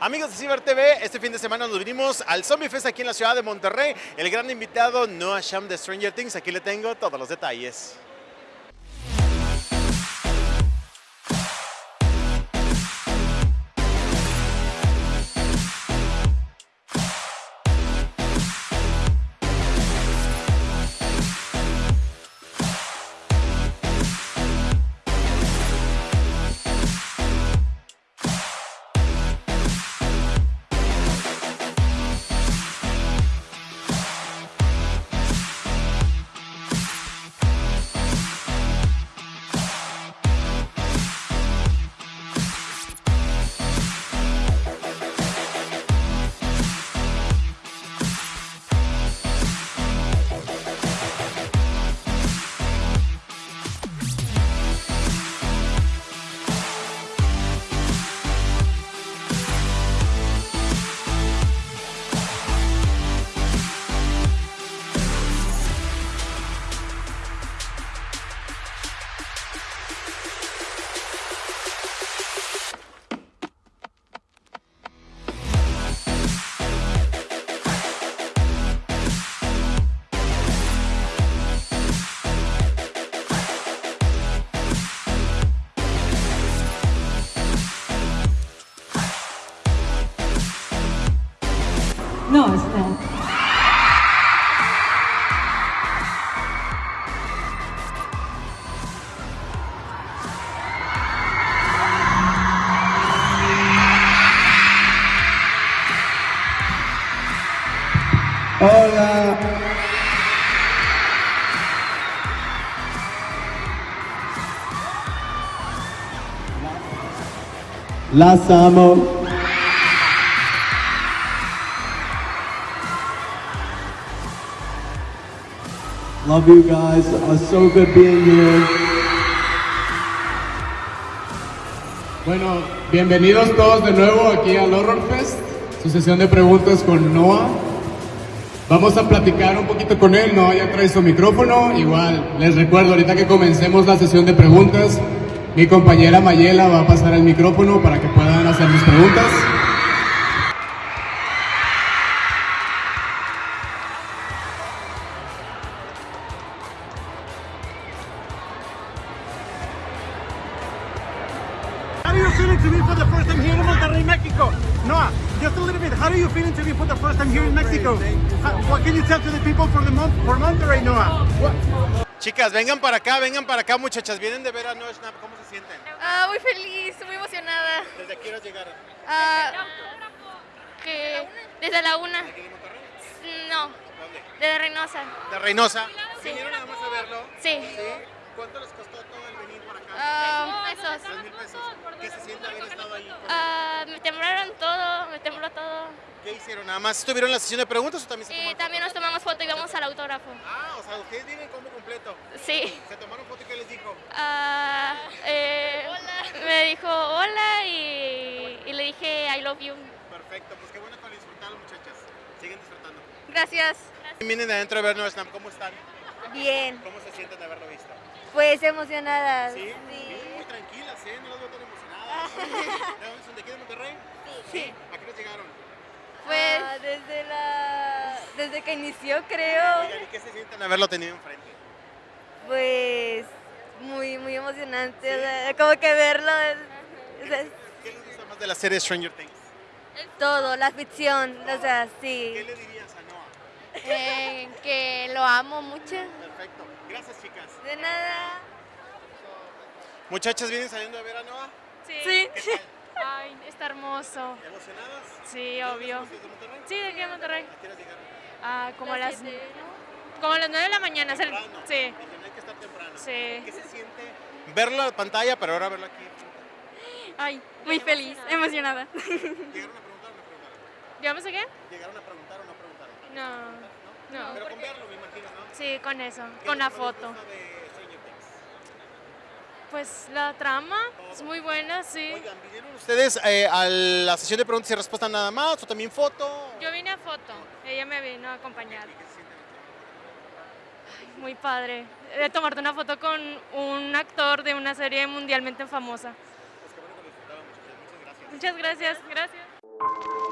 Amigos de Ciber TV, este fin de semana nos vinimos al Zombie Fest aquí en la ciudad de Monterrey. El gran invitado Noah Sham de Stranger Things. Aquí le tengo todos los detalles. No, not. Hola. Las amo. Love you guys. Uh, so good being here. Bueno, bienvenidos todos de nuevo aquí al Horror Fest, su sesión de preguntas con Noah. Vamos a platicar un poquito con él, Noah ya trae su micrófono. Igual, les recuerdo, ahorita que comencemos la sesión de preguntas, mi compañera Mayela va a pasar el micrófono para que puedan hacer mis preguntas. Feeling to be for the first time here in Monterrey, Mexico? Noah, just a little bit. How are you feeling to be for the first time here in Mexico? How- what can you tell to the people for the Mon for Monterrey, Noah? What- Chicas, vengan para acá, vengan para acá, muchachas. Vienen de ver a Noah Schnapp. ¿Cómo se sienten? Ah, muy feliz, muy emocionada. ¿Desde aquí horas llegaron? Ah, que desde la una. ¿Aquí de Monterrey? No, ¿Dónde? desde Reynosa. ¿De Reynosa? Sí. ¿Vinieron nada más a verlo? Sí. ¿Sí? ¿Cuánto les costó todo el venir para acá? Ah, esos. Tres mil pesos. ¿Qué se siente haber estado ahí? Ah, me temblaron todo, me tembló todo. ¿Qué hicieron? ¿Nada más estuvieron en la sesión de preguntas o también se Y tomaron también nos tomamos foto y vamos al autógrafo. Ah, o sea, ustedes vienen como completo. Sí. ¿Se tomaron foto y qué les dijo? Ah, eh, me dijo hola y, y le dije I love you. Perfecto, pues qué bueno que lo disfrutaron, muchachas. Siguen disfrutando. Gracias. Vienen de adentro de ver Schnapp. ¿Cómo están? Bien, ¿Cómo se sienten de haberlo visto? Pues emocionadas. ¿Sí? Sí. Muy tranquilas, ¿eh? No las veo tan emocionadas. ¿De dónde son? ¿De aquí de Monterrey? Sí. ¿A qué nos llegaron? Pues Ah, desde la desde que inició creo, Oigan, ¿y qué se sienten haberlo tenido enfrente? pues muy muy emocionante, o sea, como que verlo es, es- ¿Qué les gusta más de la serie Stranger Things? todo, la ficción, o sea, ¿Qué sí. le dirías a Noah? eh, que lo amo mucho. Perfecto. Gracias, chicas. De nada. Muchachas, ¿vienen saliendo de ver a Noah? Sí. ¿Qué tal? Ay, está hermoso. ¿Emocionadas? Sí, ¿De obvio. ¿Desde Monterrey? Sí, de aquí a Monterrey. ¿A qué horas llegaron? Ah, como a las como a las 9 de la mañana. el- Temprano. Sí. No hay que estar temprano. Sí. ¿Qué se siente verlo en la pantalla, pero ahora verlo aquí? Ay, muy feliz, emocionada. ¿Llegaron a preguntar o no preguntaron? ¿Digamos a qué? ¿Llegaron a preguntar o no preguntaron? No. No. Pero con verlo, me imagino, ¿no? Sí, con eso, ¿Qué con la que foto. de? Pues la trama es muy buena, sí. Oigan, ¿vinieron ustedes eh, a la sesión de preguntas y respuestas nada más o también foto? Yo vine a foto, ella me vino a acompañar. Ay, muy padre. De tomarte una foto con un actor de una serie mundialmente famosa. Pues qué bueno que muchachas. Muchas gracias. Muchas gracias, gracias.